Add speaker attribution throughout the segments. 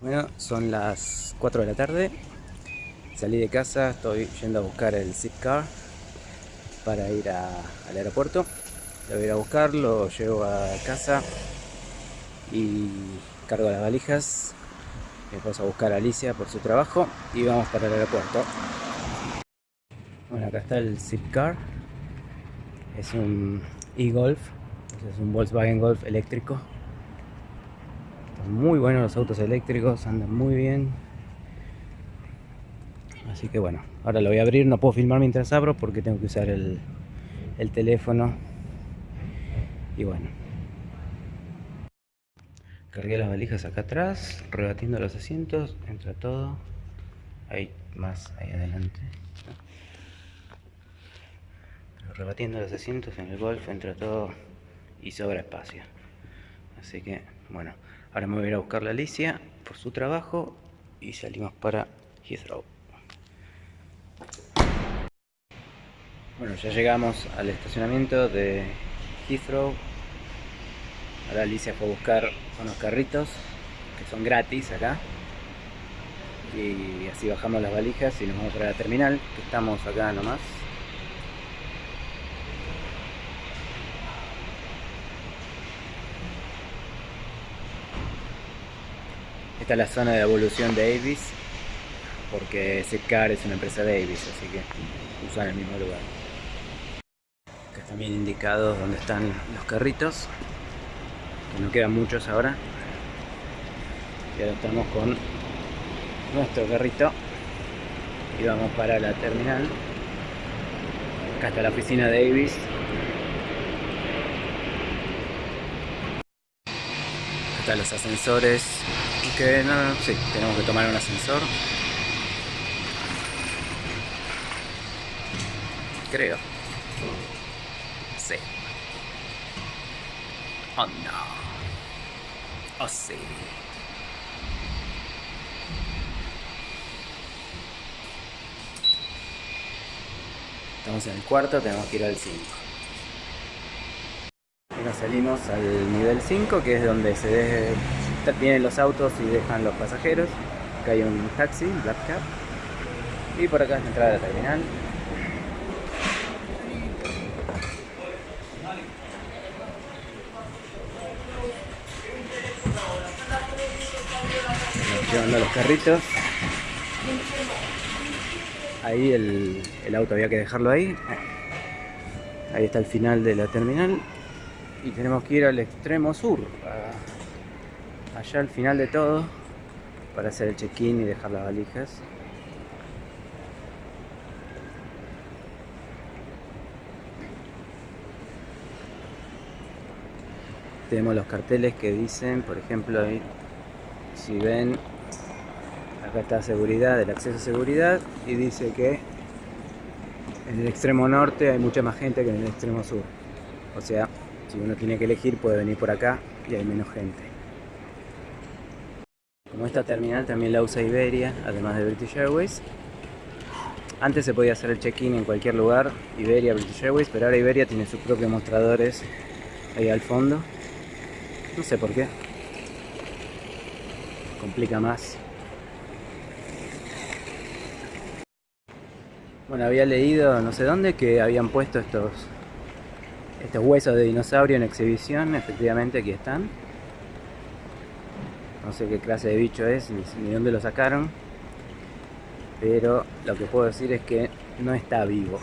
Speaker 1: Bueno, son las 4 de la tarde. Salí de casa, estoy yendo a buscar el Zipcar para ir al aeropuerto. Lo voy a ir a buscar, lo llevo a casa y cargo las valijas. Después a buscar a Alicia por su trabajo y vamos para el aeropuerto. Bueno, acá está el Zipcar. Es un e-Golf, es un Volkswagen Golf eléctrico muy buenos los autos eléctricos, andan muy bien. Así que bueno, ahora lo voy a abrir, no puedo filmar mientras abro porque tengo que usar el, el teléfono. Y bueno. Cargué las valijas acá atrás, rebatiendo los asientos, entra todo. Hay más ahí adelante. rebatiendo los asientos en el Golf entra todo y sobra espacio. Así que, bueno, Ahora me voy a ir a buscar la Alicia por su trabajo y salimos para Heathrow. Bueno, ya llegamos al estacionamiento de Heathrow. Ahora Alicia fue a buscar unos carritos que son gratis acá. Y así bajamos las valijas y nos vamos para la terminal, que estamos acá nomás. Esta es la zona de evolución de Avis, porque Zipcar es una empresa de Avis, así que usan el mismo lugar. Acá están bien indicados donde están los carritos, que no quedan muchos ahora. Y ahora estamos con nuestro carrito y vamos para la terminal. Acá está la oficina de Avis. Los ascensores que no, sí, tenemos que tomar un ascensor. Creo. Sí. Oh no. Oh sí. Estamos en el cuarto, tenemos que ir al 5. Salimos al nivel 5, que es donde se vienen los autos y dejan los pasajeros. Acá hay un taxi, Black Cab. Y por acá es la entrada de la terminal. Llevando los carritos. Ahí el, el auto había que dejarlo ahí. Ahí está el final de la terminal. Y tenemos que ir al extremo sur, allá al final de todo para hacer el check-in y dejar las valijas. Tenemos los carteles que dicen, por ejemplo, ahí, si ven, acá está seguridad, el acceso a seguridad, y dice que en el extremo norte hay mucha más gente que en el extremo sur. O sea, si uno tiene que elegir puede venir por acá y hay menos gente. Como esta terminal también la usa Iberia, además de British Airways. Antes se podía hacer el check-in en cualquier lugar, Iberia, British Airways, pero ahora Iberia tiene sus propios mostradores ahí al fondo. No sé por qué. Complica más. Bueno, había leído no sé dónde que habían puesto estos, estos huesos de dinosaurio en exhibición. Efectivamente aquí están. No sé qué clase de bicho es, ni, dónde lo sacaron. Pero lo que puedo decir es que no está vivo.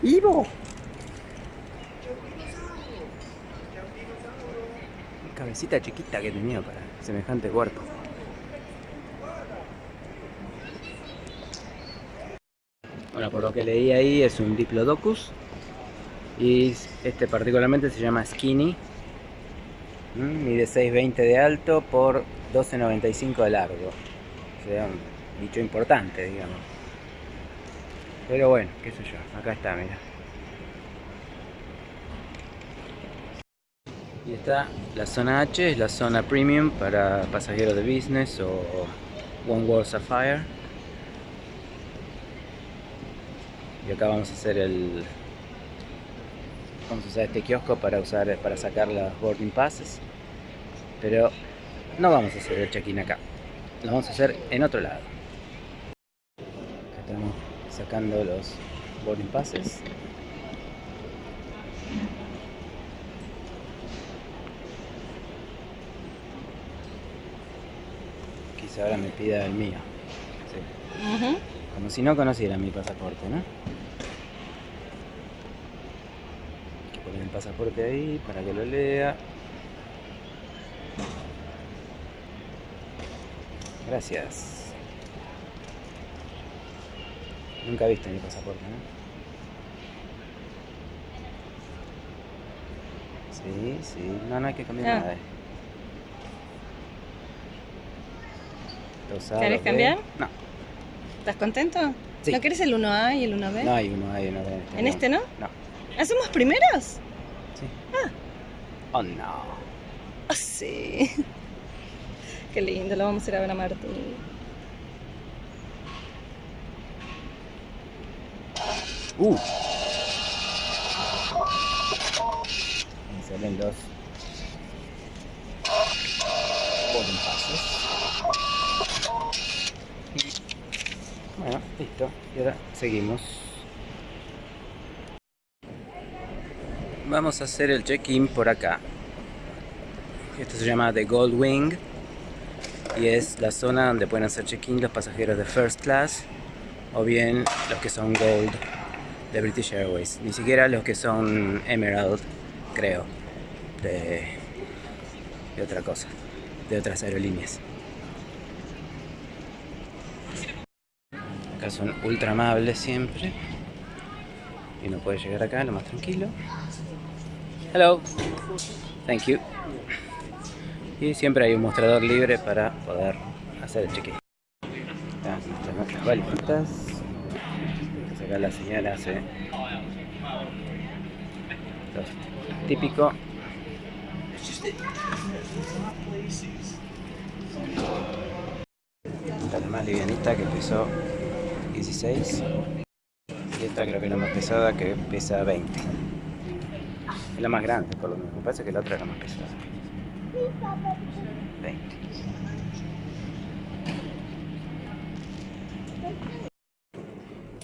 Speaker 1: ¡Vivo! Cabecita chiquita que tenía para semejante cuerpo. Bueno, por lo que leí ahí es un Diplodocus. Y este particularmente se llama Skinny Mm, mide 6.20 de alto por 12.95 de largo. O sea, un bicho importante, digamos. Pero bueno, qué sé yo. Acá está, mira. Y está la zona H, es la zona premium para pasajeros de business o One World Sapphire. Y acá vamos a hacer el, vamos a usar este kiosco para usar para sacar las boarding passes pero no vamos a hacer el check-in acá lo vamos a hacer en otro lado. estamos sacando los boarding passes. Quizá ahora me pida el mío. Como si no conociera mi pasaporte, ¿no? Hay que poner el pasaporte ahí para que lo lea. Gracias. Nunca viste mi pasaporte, ¿no? Sí, sí. No, no hay que cambiar
Speaker 2: Ah.
Speaker 1: nada. Los
Speaker 2: ¿Querés cambiar?
Speaker 1: No,
Speaker 2: ¿Estás contento?
Speaker 1: Sí.
Speaker 2: ¿No querés el 1A y el 1B?
Speaker 1: no hay uno, hay uno. B
Speaker 2: ¿En este no?
Speaker 1: No.
Speaker 2: ¿Hacemos primeros?
Speaker 1: Sí. Oh no.
Speaker 2: Ah, sí. Qué lindo, lo vamos a ir a ver a Martín.
Speaker 1: Uh. Ahí salen los. Bueno, listo. Y ahora seguimos. Vamos a hacer el check-in por acá. Esto se llama The Gold Wing y es la zona donde pueden hacer check-in los pasajeros de First Class o bien los que son Gold de British Airways. Ni siquiera los que son Emerald, creo, de, otra cosa, de otras aerolíneas. Acá son ultra amables siempre. Y uno puede llegar acá lo más tranquilo. Hello. Thank you. Y siempre hay un mostrador libre para poder hacer el check-in. Nuestras valijitas. Acá la señora hace típico. Esta es la más livianita que pesó 16. Y esta creo que la más pesada que pesa 20. Es la más grande, por lo menos. Me parece que la otra es la más pesada. 20.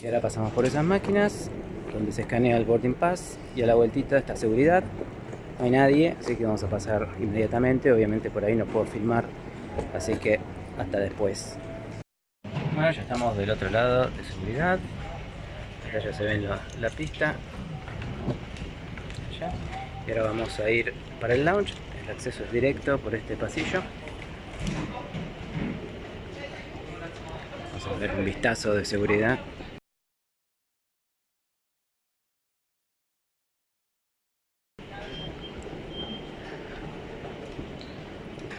Speaker 1: Y ahora pasamos por esas máquinas donde se escanea el boarding pass y a la vueltita está seguridad. No hay nadie, así que vamos a pasar inmediatamente. Obviamente por ahí no puedo filmar, así que hasta después. Bueno, ya estamos del otro lado de seguridad. Acá ya se ve la pista. Y ahora vamos a ir para el lounge. El acceso es directo por este pasillo. Vamos a ver un vistazo de seguridad.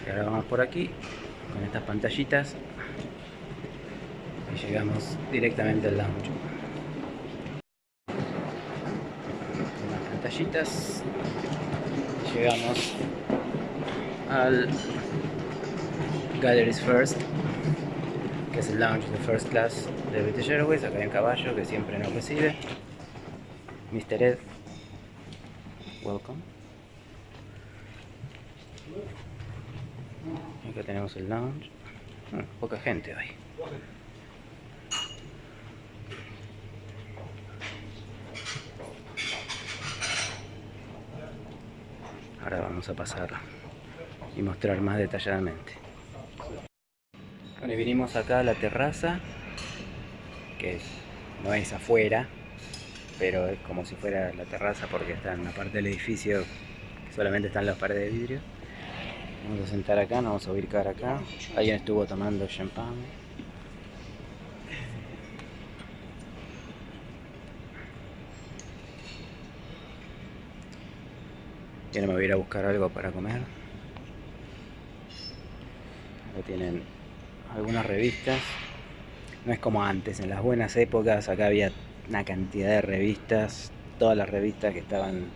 Speaker 1: Y ahora vamos por aquí con estas pantallitas y llegamos directamente al lounge. Llegamos al Galleries First, que es el lounge de First Class de British Airways. Acá hay un caballo que siempre nos recibe. Mr. Ed, welcome. Acá tenemos el lounge. Poca gente hoy. Ahora vamos a pasar y mostrar más detalladamente. Bueno, y vinimos acá a la terraza, que no es afuera, pero es como si fuera la terraza porque está en una parte del edificio solamente están las paredes de vidrio. Vamos a sentar acá, nos vamos a ubicar acá. Alguien estuvo tomando champán. Y ahora me voy a ir a buscar algo para comer. Acá tienen algunas revistas. No es como antes, en las buenas épocas acá había una cantidad de revistas, todas las revistas que estaban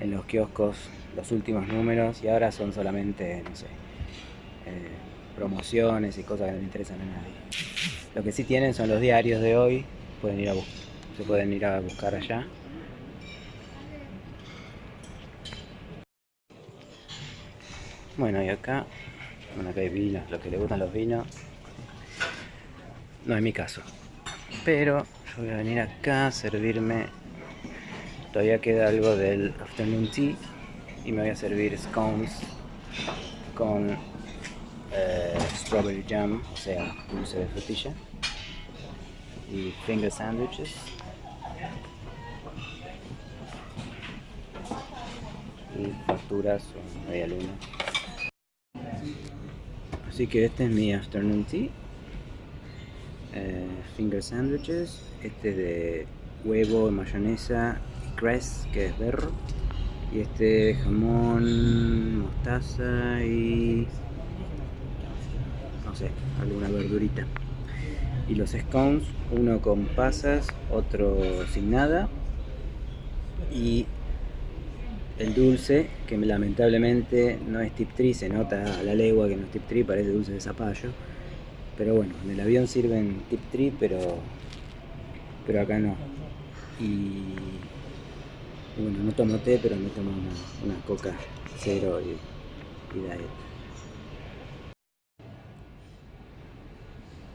Speaker 1: en los kioscos, los últimos números, y ahora son solamente, no sé, eh, promociones y cosas que no interesan a nadie. Lo que sí tienen son los diarios de hoy, pueden ir a se pueden ir a buscar allá. Bueno, y acá Bueno, acá hay vinos, los que le gustan los vinos. No es mi caso. Pero yo voy a venir acá a servirme. Todavía queda algo del afternoon tea. Y me voy a servir scones con eh, strawberry jam, o sea, dulce de frutilla. Y finger sandwiches. Y facturas o media luna. Así que este es mi afternoon tea. Eh, finger sandwiches. Este de huevo, mayonesa y cress, que es berro. Y este jamón, mostaza y... no sé, alguna verdurita. Y los scones, uno con pasas, otro sin nada. Y el dulce, que lamentablemente no es tip tree, se nota a la legua que no es tip tree, parece dulce de zapallo. Pero bueno, en el avión sirven tip tree, pero, pero acá no. Y, bueno, no tomo té, pero me tomo una, coca cero y, y diet.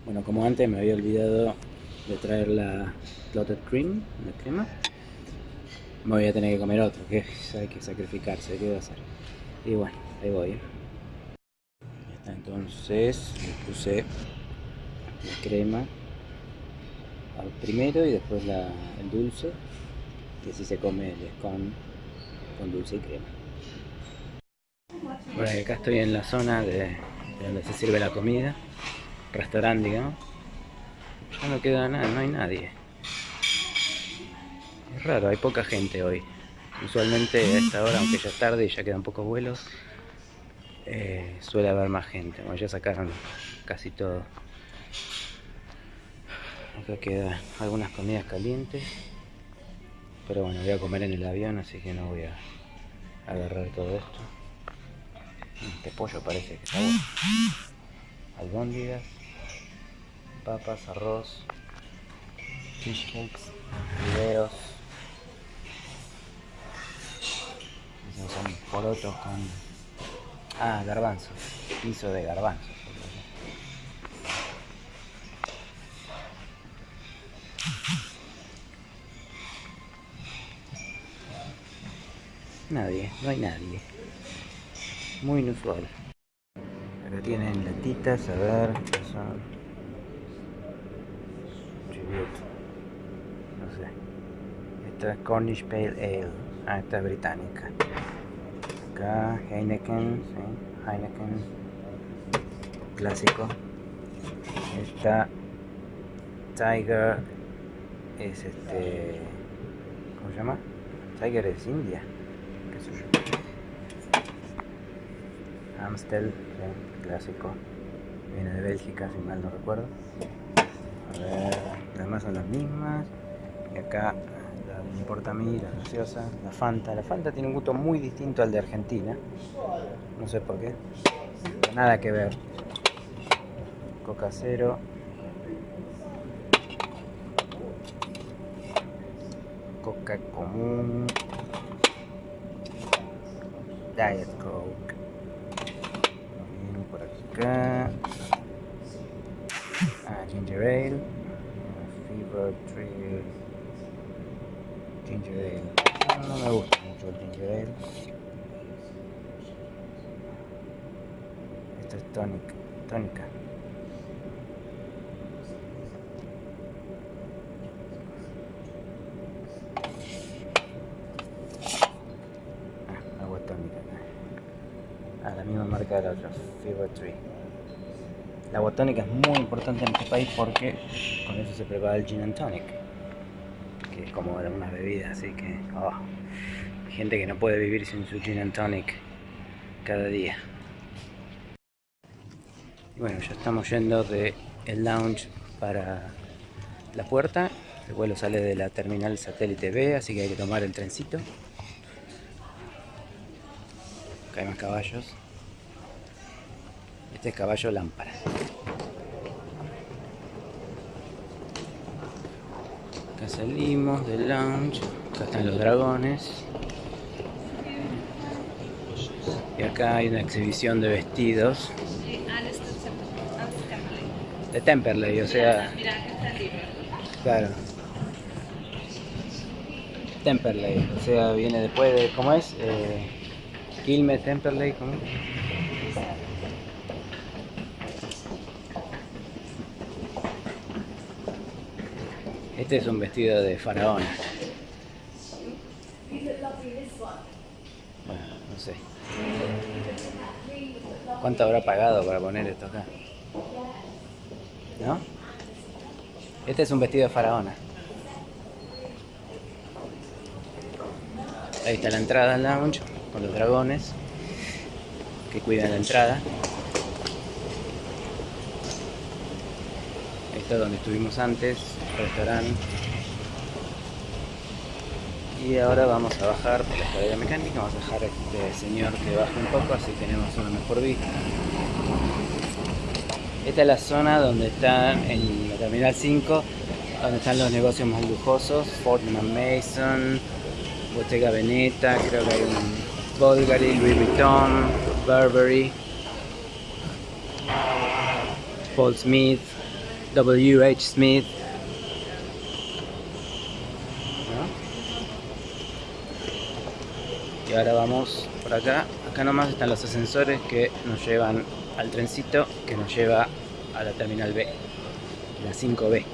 Speaker 1: Bueno, como antes me había olvidado de traer la clotted cream, la crema me voy a tener que comer otro, que hay que sacrificarse, ¿qué voy a hacer? Y bueno, ahí voy. entonces le puse la crema al primero y después el dulce, que si se come el con, con dulce y crema. Bueno, acá estoy en la zona de, donde se sirve la comida, restaurante digamos. Ya no queda nada, no hay nadie. Raro, hay poca gente hoy. Usualmente a esta hora, aunque ya es tarde y ya quedan pocos vuelos, eh, suele haber más gente. Bueno, ya sacaron casi todo. Acá quedan algunas comidas calientes. Pero bueno, voy a comer en el avión, así que no voy a agarrar todo esto. Este pollo parece que está bueno. Albóndigas, papas, arroz, fish cakes, videos. son porotos con... Ah, garbanzos. Piso de garbanzos. Nadie, no hay nadie. Muy inusual. Acá tienen latitas, a ver, son... No sé. Esta es Cornish Pale Ale. Ah, esta es británica. Acá Heineken, ¿sí? Heineken clásico. Esta Tiger es este. ¿Cómo se llama? Tiger es India. ¿Qué sé yo? Amstel, clásico. Viene de Bélgica, si mal no recuerdo. A ver, las demás son las mismas. Y acá me importa a mí, la gaseosa, la Fanta. La Fanta tiene un gusto muy distinto al de Argentina. No sé por qué. nada que ver. Coca cero. Coca común. Diet Coke. por acá. Ah, ginger ale. Fever Tree ginger ale. No, me Esto es tónica. tónica. Ah, agua tónica. Ah, la misma marca de la otra, Fever Tree. La agua tónica es muy importante en este país porque con eso se prepara el gin and tonic es como una bebida, así que oh, gente que no puede vivir sin su gin and tonic cada día. Bueno, ya estamos yendo de el lounge para la puerta. El vuelo sale de la terminal satélite B, así que hay que tomar el trencito. Acá hay más caballos. Este es caballo lámpara. Acá salimos del lounge. Acá están los dragones. Y acá hay una exhibición de vestidos de Temperley, o sea, claro. Temperley, o sea, viene después de, ¿cómo es? Eh, Temperley, ¿cómo? es? Este es un vestido de faraón. Bueno, no sé. ¿Cuánto habrá pagado para poner esto acá? ¿No? Este es un vestido de faraona. Ahí está la entrada al lounge con los dragones que cuidan la entrada. Ahí está donde estuvimos antes, restaurante. Y ahora vamos a bajar por la escalera mecánica, vamos a dejar a este señor que baje un poco, así tenemos una mejor vista. Esta es la zona donde están en la Terminal 5, donde están los negocios más lujosos, Fortnum Mason, Bottega Veneta, creo que hay un Bulgari, Louis Vuitton, Burberry, Paul Smith, W.H. Smith. ¿no? Y ahora vamos por acá. Acá nomás están los ascensores que nos llevan al trencito que nos lleva a la terminal B, la 5B.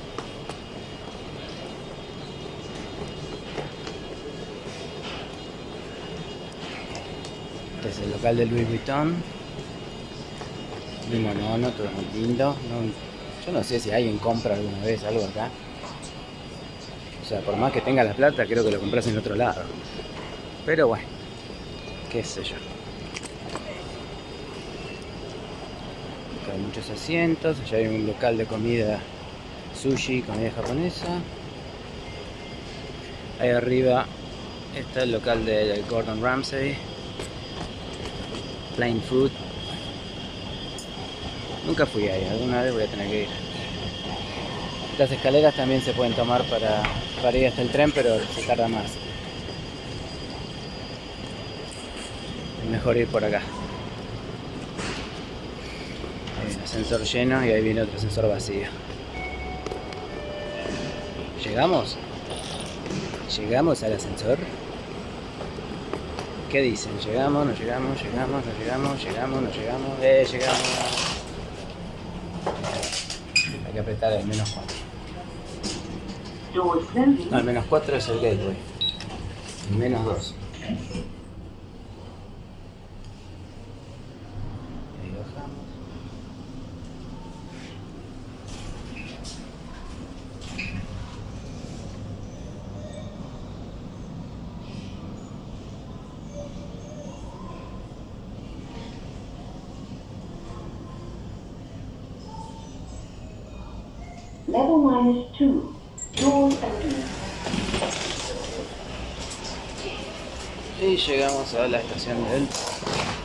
Speaker 1: Este es el local de Louis Vuitton. Muy monono, todo muy lindo. Yo no sé si alguien compra alguna vez algo acá. O sea, por más que tenga la plata, creo que lo compras en otro lado. Pero bueno, qué sé hay muchos asientos, allá hay un local de comida sushi, comida japonesa. Ahí arriba está el local de, de Gordon Ramsay. Plain Food. Nunca fui ahí, alguna vez voy a tener que ir. Las escaleras también se pueden tomar para, para ir hasta el tren, pero se tarda más. Es mejor ir por acá. Hay un ascensor lleno y ahí viene otro ascensor vacío. ¿Llegamos? ¿Llegamos al ascensor? ¿Qué dicen? ¿Llegamos? ¿No llegamos? ¿Llegamos? ¿No llegamos? ¿Llegamos? ¿No llegamos? ¡Eh, llegamos! Hay que apretar el menos 4.
Speaker 3: Doors closing.
Speaker 1: No, el menos 4 es el gateway. El menos 2. Llegamos a la estación del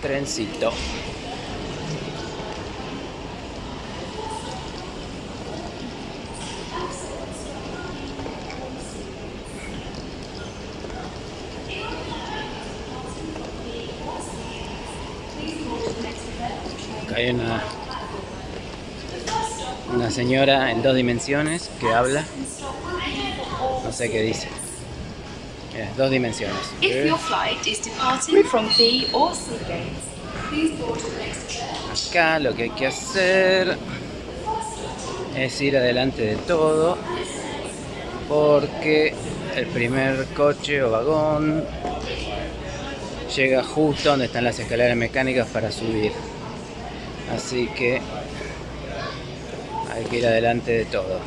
Speaker 1: trencito. Hay una, una señora en dos dimensiones que habla. No sé qué dice. Dos dimensiones.
Speaker 4: If your flight is departing from B or C gates, please board the next train.
Speaker 1: Acá lo que hay que hacer es ir adelante de todo porque el primer coche o vagón llega justo donde están las escaleras mecánicas para subir. Así que hay que ir adelante de todo.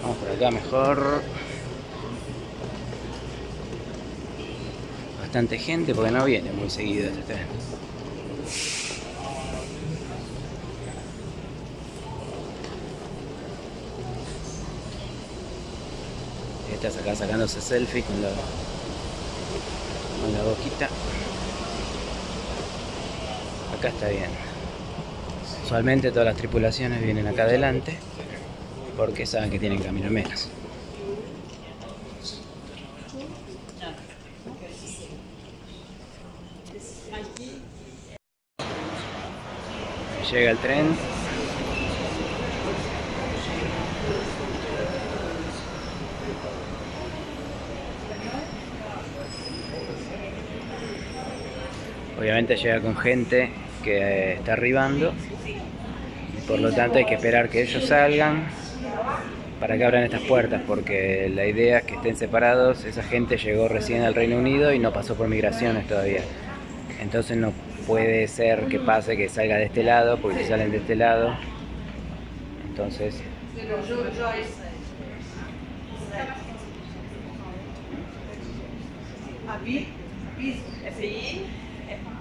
Speaker 1: Vamos por acá mejor. Bastante gente porque no viene muy seguido este tren. Estás acá sacándose selfie con la, con la boquita. Acá está bien. Usualmente todas las tripulaciones vienen acá adelante porque saben que tienen camino menos. Llega el tren. Obviamente llega con gente que eh, está arribando. Por lo tanto hay que esperar que ellos salgan para que abran estas puertas, porque la idea es que estén separados. Esa gente llegó recién al Reino Unido y no pasó por migraciones todavía. Entonces no puede ser que pase que salga de este lado, porque si salen de este lado, entonces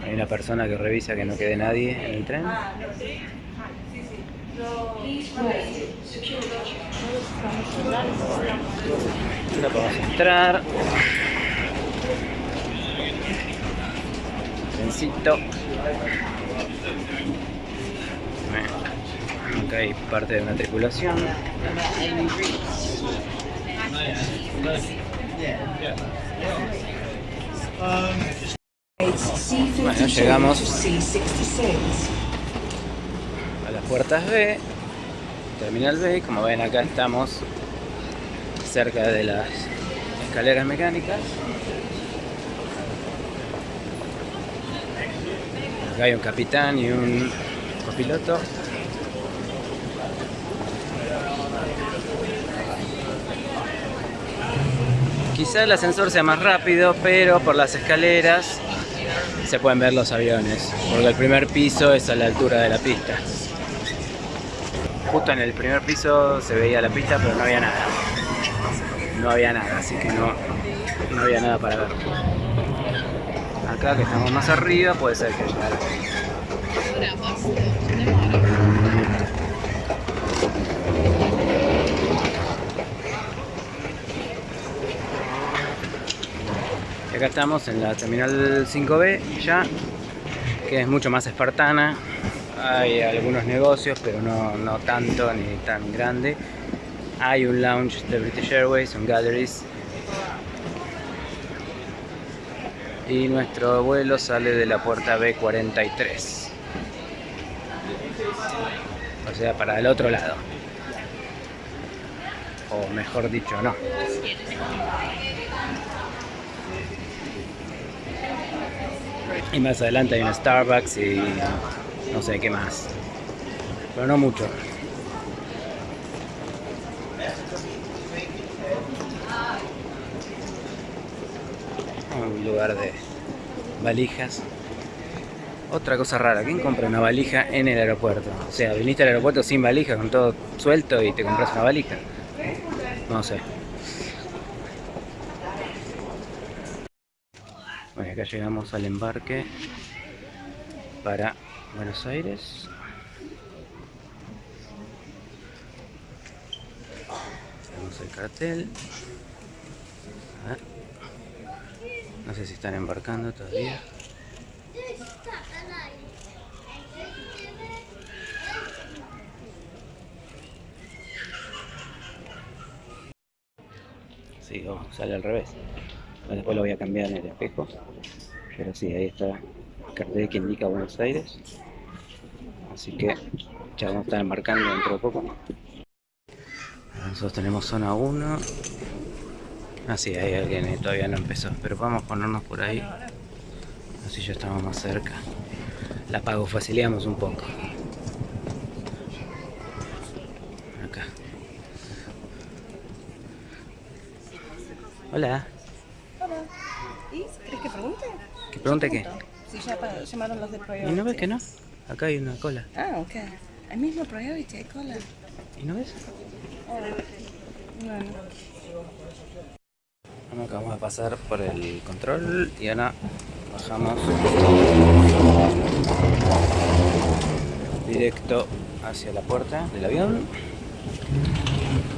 Speaker 1: hay una persona que revisa que no quede nadie en el tren. Ahora podemos entrar. Trencito. Acá hay parte de una tripulación. Bueno, llegamos a las puertas B, terminal B, como ven acá estamos cerca de las escaleras mecánicas. Acá hay un capitán y un copiloto. Quizá el ascensor sea más rápido, pero por las escaleras se pueden ver los aviones, porque el primer piso es a la altura de la pista. Justo en el primer piso se veía la pista, pero no había nada. No había nada, así que no, no había nada para ver. Acá que estamos más arriba puede ser que haya Y acá estamos en la terminal 5B ya, que es mucho más espartana. Hay algunos negocios, pero no, no tanto ni tan grande. Hay un lounge de British Airways, un galleries. Y nuestro vuelo sale de la puerta B43. O sea, para el otro lado. O mejor dicho, no. Y más adelante hay un Starbucks y no sé qué más. Pero no mucho. Un lugar de valijas. Otra cosa rara, ¿quién compra una valija en el aeropuerto? O sea, viniste al aeropuerto sin valija, con todo suelto y te compras una valija. No sé. Bueno, acá llegamos al embarque para Buenos Aires. Tenemos el cartel. A ver. No sé si están embarcando todavía. Sí, sale al revés. Después lo voy a cambiar en el espejo. Pero sí, ahí está el cartel que indica Buenos Aires. Así que ya vamos a estar embarcando dentro de poco. Nosotros tenemos zona 1. Ah, sí, hay alguien todavía no empezó. Pero vamos a ponernos por ahí. Así ya estamos más cerca. La pago facilitamos un poco. Acá. Hola.
Speaker 2: ¿Y querés que pregunte?
Speaker 1: ¿Que pregunte qué?
Speaker 2: Si ya llamaron los de
Speaker 1: ¿Y
Speaker 2: Priority.
Speaker 1: no ves que no? Acá hay una cola.
Speaker 2: Ah, ok. El mismo Priority hay cola.
Speaker 1: ¿Y no ves?
Speaker 2: Bueno.
Speaker 1: Acabamos de pasar por el control y ahora bajamos directo hacia la puerta del avión.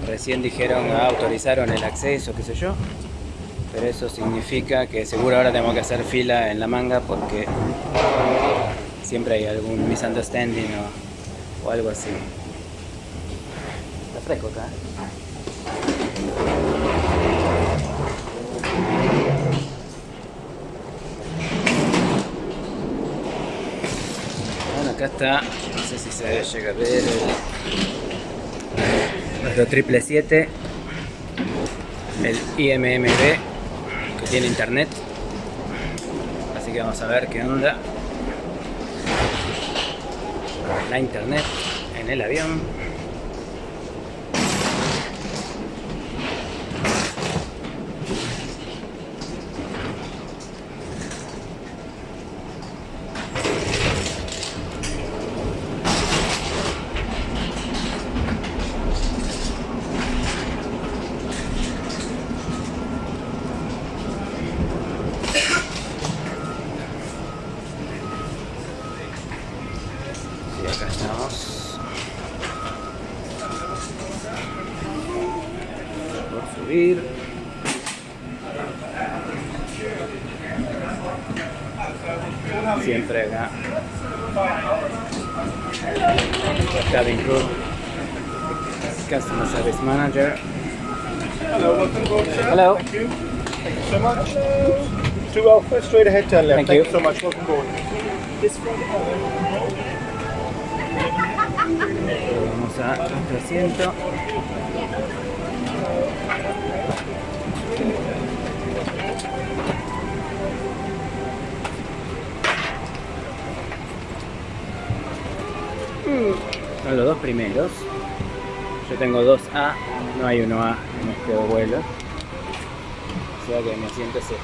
Speaker 1: Recién dijeron, autorizaron el acceso, qué sé yo. Pero eso significa que seguro ahora tenemos que hacer fila en la manga porque siempre hay algún misunderstanding o, o algo así. Está fresco acá. Acá está, no sé si se llega a ver el, nuestro triple 7, el IMMB que tiene internet. Así que vamos a ver qué onda. La internet en el avión. Y acá estamos. Por subir. Siempre acá. Cabin crew. Customer Service Manager.
Speaker 5: Hello, welcome aboard, sir.
Speaker 1: Hello.
Speaker 5: Thank you. Thank you so much. Two Alpha, straight ahead, turn left.
Speaker 1: Thank
Speaker 5: Thank,
Speaker 1: you.
Speaker 5: you so much. Welcome aboard. This
Speaker 1: Vamos a nuestro asiento. Son los dos primeros. Yo tengo 2A, no hay 1A en este vuelo. O sea que mi asiento es este.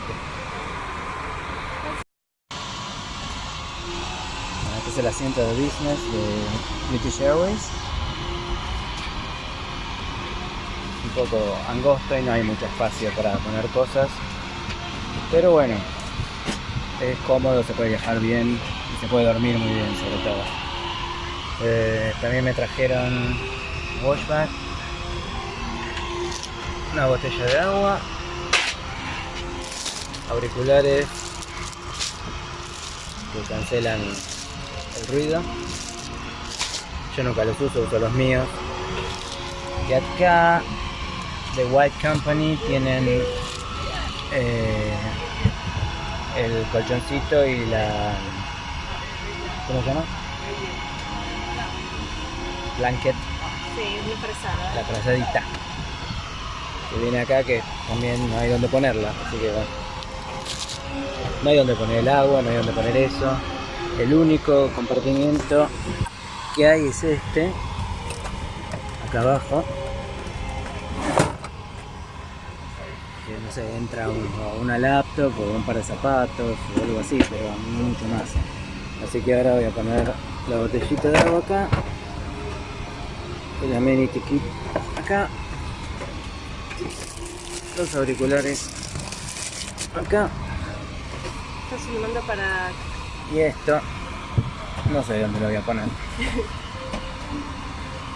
Speaker 1: Bueno, Este es el asiento de business de British Airways. Un poco angosto y no hay mucho espacio para poner cosas. Pero bueno, es cómodo, se puede viajar bien y se puede dormir muy bien sobre todo. Eh, también me trajeron washback, una botella de agua, auriculares que cancelan el ruido. Yo nunca los uso, uso los míos. Y acá, The White Company, tienen eh, el colchoncito y la... ¿Cómo se llama? Blanket,
Speaker 2: Sí, muy fresada.
Speaker 1: la frazadita. Que viene acá que también no hay donde ponerla, así que bueno. No hay donde poner el agua, no hay donde poner eso. El único compartimiento que hay es este, acá abajo. Que no sé, entra un- una laptop o un par de zapatos o algo así, pero mucho más. Así que ahora voy a poner la botellita de agua acá. El amenity kit acá. Los auriculares acá.
Speaker 2: Estás filmando para.
Speaker 1: Y esto, no sé dónde lo voy a poner.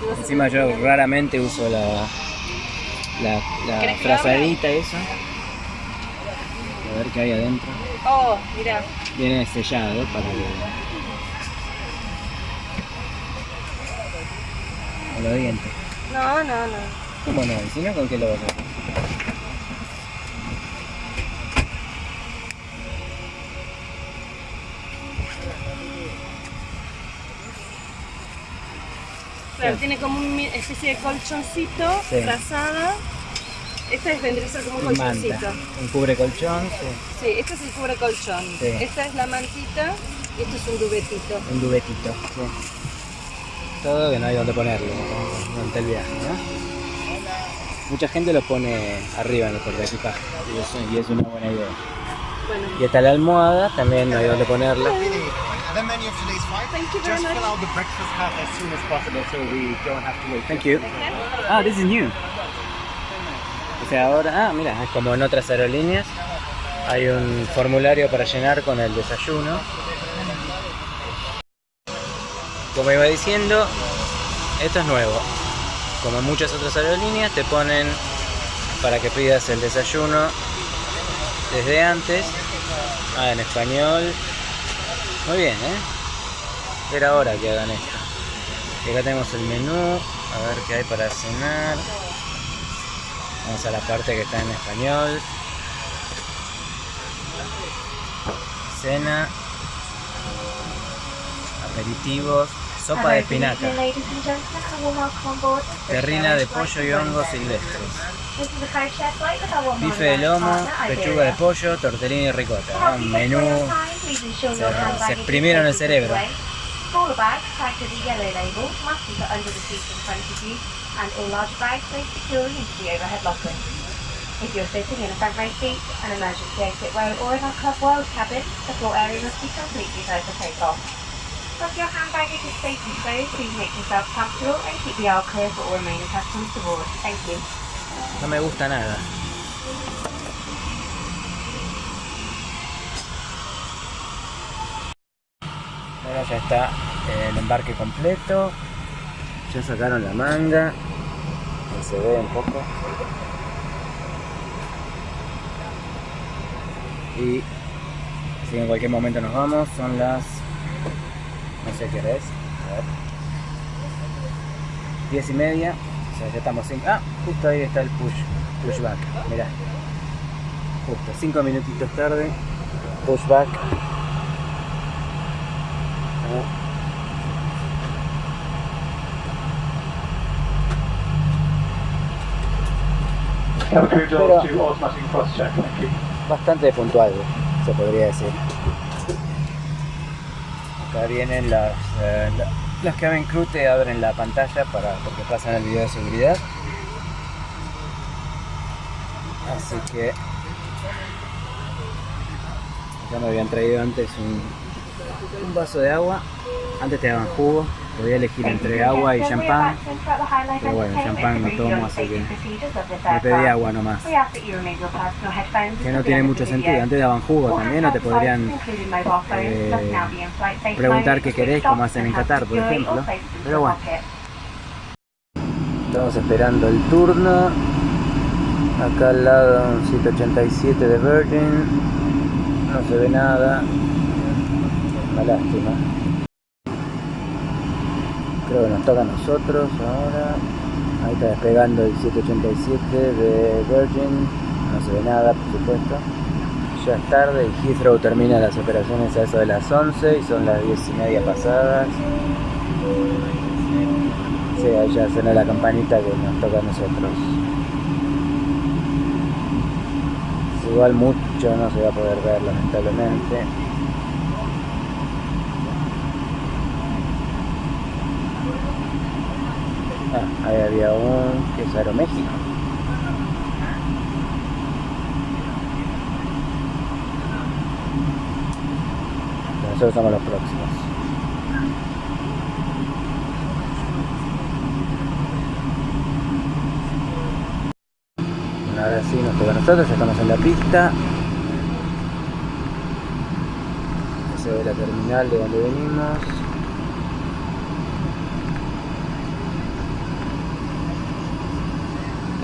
Speaker 2: no
Speaker 1: Encima yo raramente uso la, la, la frazadita esa. A ver qué hay adentro.
Speaker 2: Oh, mira.
Speaker 1: Viene sellado para que... Los dientes.
Speaker 2: No, no, no.
Speaker 1: ¿Cómo no? ¿Y si no, con qué lo vas a hacer?
Speaker 2: Claro, tiene como una especie de colchoncito,
Speaker 1: Sí.
Speaker 2: frazada. Esta es, vendría a ser como un colchoncito.
Speaker 1: manta. Un cubre colchón, sí.
Speaker 2: Sí, este es el cubre colchón. Esta es la mantita y esto es un dubetito.
Speaker 1: Un dubetito. sí. Todo que no hay donde ponerlo durante el viaje, ¿no? Mucha gente lo pone arriba en el portaequipaje y y es una buena idea.
Speaker 2: Bueno,
Speaker 1: Y está la almohada, también no hay donde ponerla.
Speaker 5: The menu of today's flight.
Speaker 2: Thank you very
Speaker 5: Just
Speaker 2: much.
Speaker 5: fill out the breakfast cart as soon as possible so we don't have to wait.
Speaker 1: Thank you. Ah, this is new. O sea, ahora, ah, mira, es como en otras aerolíneas. Hay un formulario para llenar con el desayuno. Como iba diciendo, esto es nuevo. Como en muchas otras aerolíneas, te ponen para que pidas el desayuno desde antes. Ah, en español. Muy bien, ¿eh? Era hora que hagan esto. Y acá tenemos el menú, a ver qué hay para cenar. Vamos a la parte que está en español. Cena. aperitivos, sopa de espinaca, terrina de pollo y hongos silvestres, bife de lomo, pechuga de pollo, tortellini y ricota. Menú, se, se exprimieron el cerebro.
Speaker 6: Smaller bags tagged with a yellow label must be put under the seat in front of you, and all large bags placed securely into the overhead locker. If you're sitting in a front row seat, an emergency exit row, or in our Club World cabin, the floor area must be completely closed for takeoff. Your hand baggage is safely stowed, please make yourself comfortable and keep the aisle clear for all remaining aboard. Thank you.
Speaker 1: No me gusta nada. Bueno, ya está eh, el embarque completo. Ya sacaron la manga. Se ve un poco. Y si en cualquier momento nos vamos, son las. No sé qué es. A ver. 10 y media. O sea, ya estamos sin. Ah, justo ahí está el push, pushback. Mirá. Justo, 5 minutitos tarde. Pushback. Ah.
Speaker 5: Have a crew
Speaker 1: Pero- bastante puntual, se podría decir. Acá vienen las, eh, la- las que abren crew te abren la pantalla para porque pasan el video de seguridad. Así que ya me habían traído antes un, un vaso de agua. Antes te daban jugo, podía elegir entre agua y champán.
Speaker 6: Pero bueno, champán no tomo, así que
Speaker 1: Me pedí agua nomás.
Speaker 6: Que no tiene mucho sentido. Antes daban jugo también, o te podrían
Speaker 1: eh,
Speaker 6: preguntar qué querés, como hacen en Qatar, por ejemplo. Pero bueno.
Speaker 1: Estamos esperando el turno. Acá al lado un 187 de Virgin. No se ve nada. Una lástima. Creo que nos toca a nosotros ahora. Ahí está despegando el 787 de Virgin. No se ve nada, por supuesto. Ya es tarde y Heathrow termina las operaciones a eso de las 11 y son las 10 y media pasadas. Sí, ahí ya suena la campanita que nos toca a nosotros. Igual mucho no se va a poder ver lamentablemente. Ah, ahí había un que es Aeroméxico. Nosotros somos los próximos. Ahora sí nos toca a nosotros, ya estamos en la pista. Se ve la terminal de donde venimos.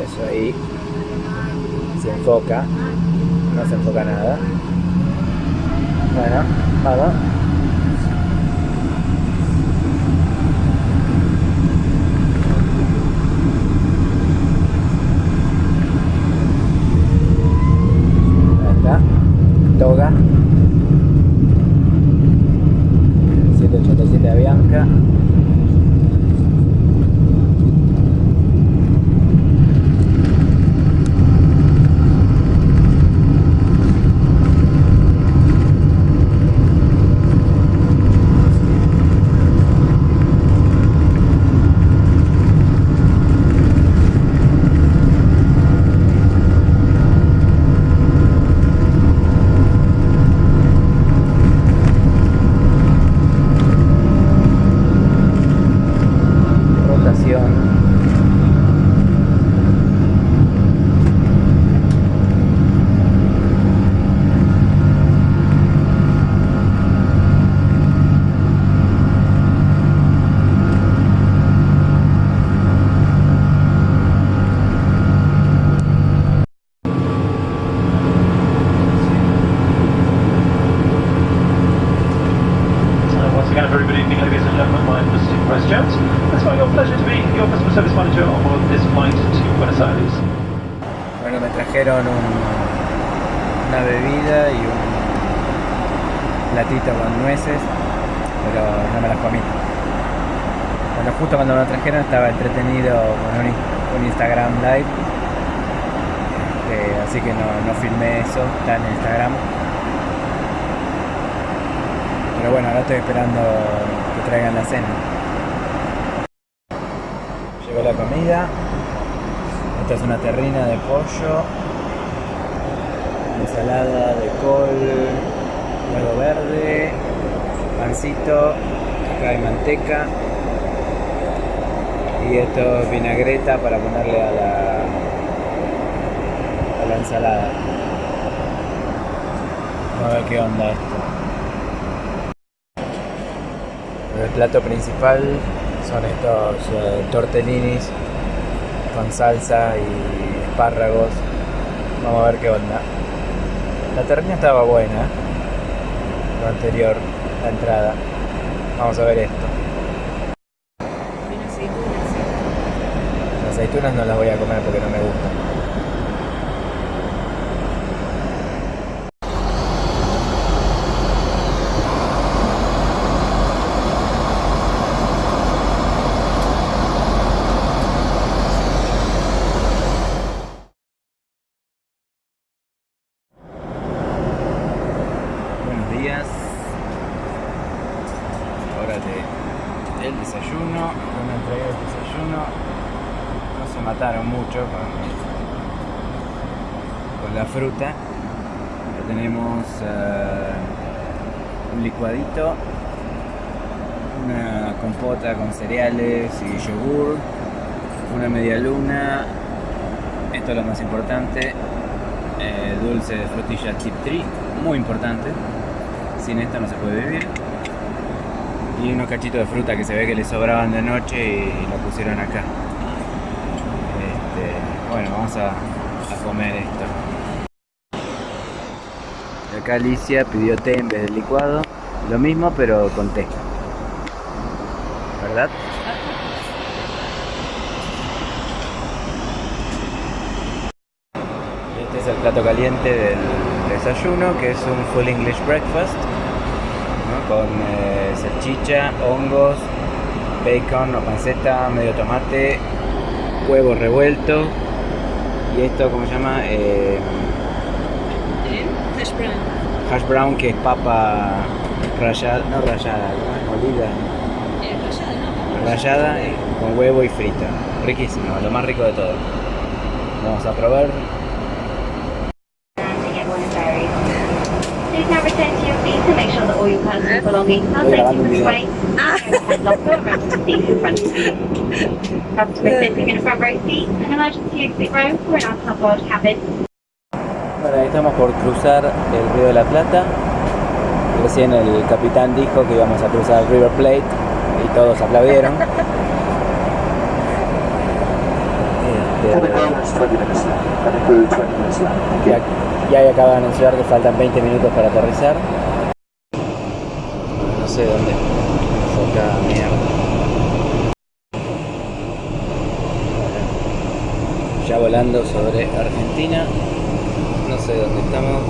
Speaker 1: Eso ahí se enfoca, no se enfoca nada. Bueno, vamos. Ahí está. Toga. 787 de Bianca. Rotación.
Speaker 5: So once again, a very good evening, ladies and gentlemen. My name is Steve Price Jones. It's my real pleasure to be your customer service manager on board this flight to Buenos Aires.
Speaker 1: Bueno, me trajeron un- una bebida y un platito con nueces. pero no me las comí. Bueno, justo cuando me lo trajeron estaba entretenido con un, un Instagram Live, este, así que no, no filmé eso, está en Instagram. Pero bueno, ahora esperando que traigan la cena. Llegó la comida. Esta es una terrina de pollo, ensalada de col, huevo verde, pancito, acá hay manteca y esto es vinagreta para ponerle a la, a la ensalada. A ver qué onda esto. El plato principal son estos eh, tortellinis con salsa y espárragos. Vamos a ver qué onda. La terrina estaba buena, lo anterior, la entrada. Vamos a ver esto. Las aceitunas no las voy a comer porque no me gustan. Buenos días. Hora de el desayuno. Yo me entregué el desayuno. No se mataron mucho con, con la fruta. Ya tenemos eh, un licuadito, una compota con cereales y yogur, una media luna. Esto es lo más importante. eh, dulce de frutilla tip tree, muy importante. Sin esto no se puede vivir. Y unos cachitos de fruta que se ve que le sobraban de noche y lo pusieron acá. Este, bueno, vamos a, comer esto. Acá Alicia pidió té en vez del licuado. Lo mismo pero con té. ¿Verdad? Este es el plato caliente del desayuno, que es un full English breakfast, ¿no? con eh, salchicha, hongos, bacon o panceta, medio tomate, huevo revuelto y esto, ¿cómo se llama? Eh,
Speaker 2: Hash brown.
Speaker 1: hash brown, que es papa rallada, no rallada, molida,
Speaker 2: Eh, rallada, ¿no?
Speaker 1: rallada eh, con huevo y frita. Riquísimo, lo más rico de todo. Vamos a probar. Bueno, ahí estamos por cruzar el Río de la Plata. Recién el capitán dijo que íbamos a cruzar el River Plate y todos aplaudieron. Este, ya, ya acaba de anunciar que faltan 20 minutos para aterrizar. No sé dónde foca mierda. Ya volando sobre Argentina. No sé dónde estamos.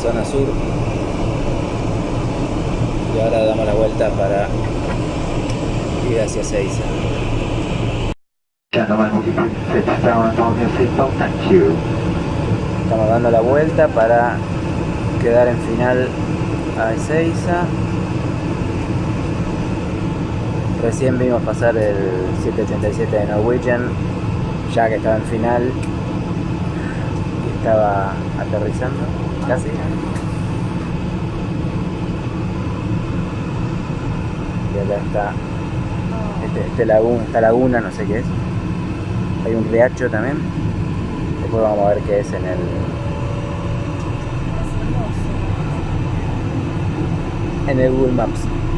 Speaker 1: Zona sur. Y ahora damos la vuelta para ir hacia Seiza. Estamos dando la vuelta para quedar en final a Ezeiza. Recién vimos pasar el 787 de Norwegian, ya que estaba en final y estaba aterrizando, casi. Y acá está este, este esta laguna, no sé qué es. Hay un riacho también. Después vamos a ver qué es en el. En el Google Maps.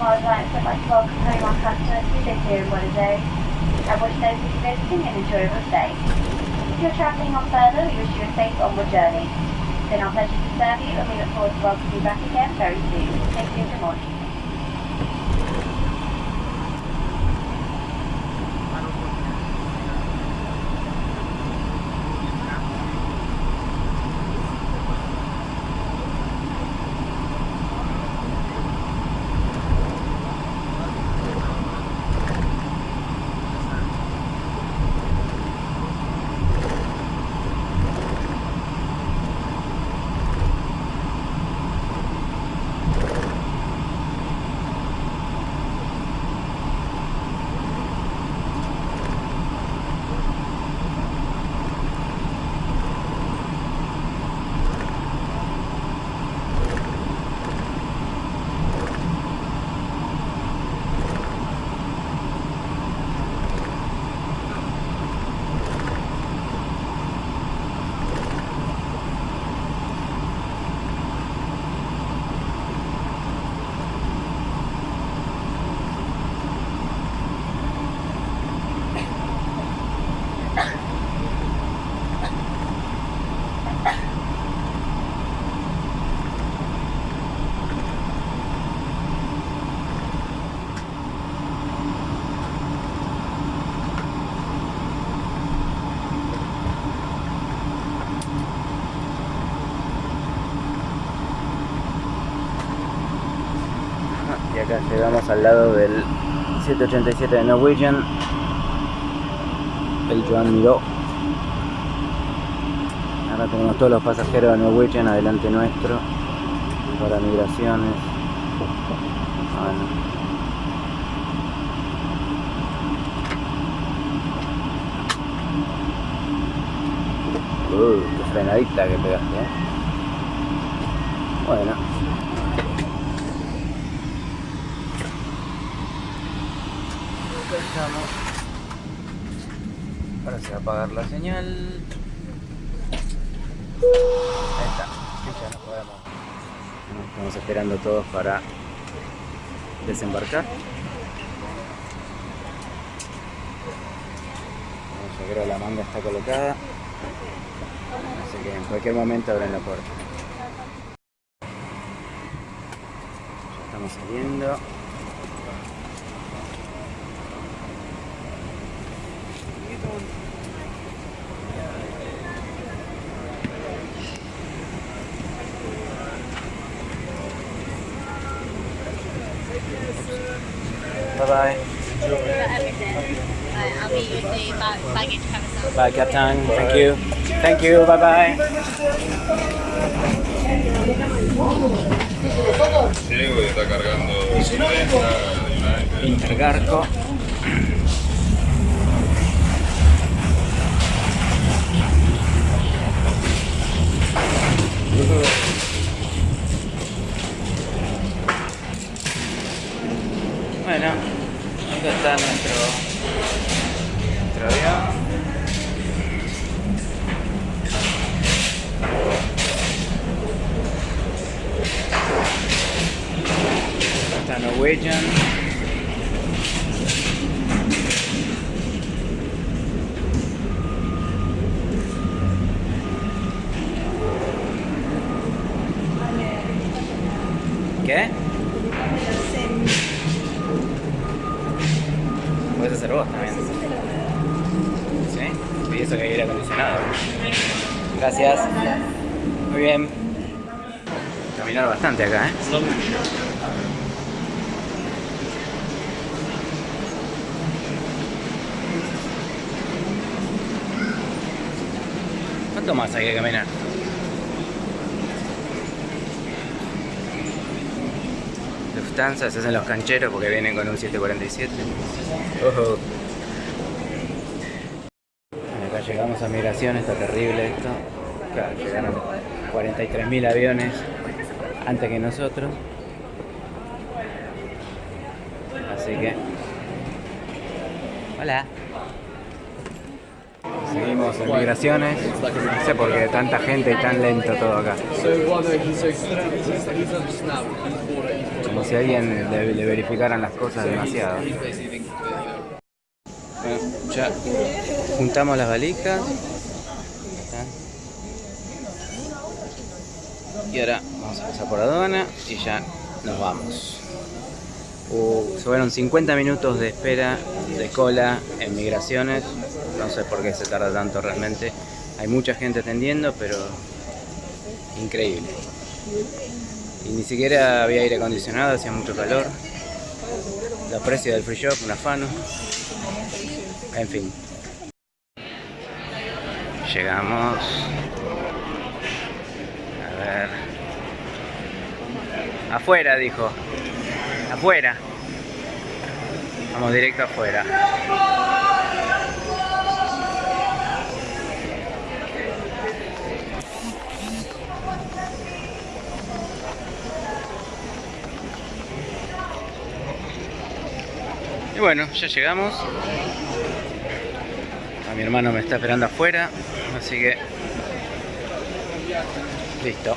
Speaker 6: Alliance would like to welcome home our customers who live here in Buenos Aires, and wish those who are visiting an enjoyable stay. If you're travelling on further, we wish you a safe onward journey. It's been our pleasure to serve you, and we look forward to welcoming you back again very soon. Thank you good morning.
Speaker 1: Al lado del 787 de Norwegian. El Joan Miró. Ahora tenemos todos los pasajeros de Norwegian adelante nuestro. Para migraciones. Bueno. Uh, qué frenadita que pegaste, eh. Bueno. Acá estamos. Ahora se va a apagar la señal. Ahí está. Ya nos podemos. Estamos esperando todos para desembarcar. Bueno, Yo creo que la manga está colocada. Así que en cualquier momento abren la puerta. Ya estamos saliendo. Bye bye.
Speaker 7: I'll meet you at the ba- baggage
Speaker 1: Bye, Captain. Thank you. Thank you. Bye bye.
Speaker 8: Está cargando.
Speaker 1: Intergarco. Bueno, acá está nuestro, nuestro avión. Acá está Norwegian. ¿Qué? Puedes hacer vos también. ¿Sí? Y eso que hay aire acondicionado. Gracias. Muy bien. Caminar bastante acá, ¿eh? ¿Cuánto más hay que caminar? Se hacen los cancheros porque vienen con un 747. Ojo. Bueno, Acá llegamos a migración, está terrible esto. Llegaron 43.000 aviones antes que nosotros. Así que... Hola. Seguimos en migraciones. No sé por qué tanta gente y tan lento todo acá. Como si alguien le, verificaran las cosas demasiado. Ya juntamos las valijas. Y ahora vamos a pasar por aduana y ya nos vamos. Uh, fueron 50 minutos de espera de cola en migraciones. No sé por qué se tarda tanto realmente. Hay mucha gente atendiendo, pero increíble. Y ni siquiera había aire acondicionado, hacía mucho calor. Los precios del free shop, un afano. En fin. Llegamos. A ver. Afuera, dijo. Afuera. Vamos directo afuera. Bueno, ya llegamos. A mi hermano me está esperando afuera, así que listo.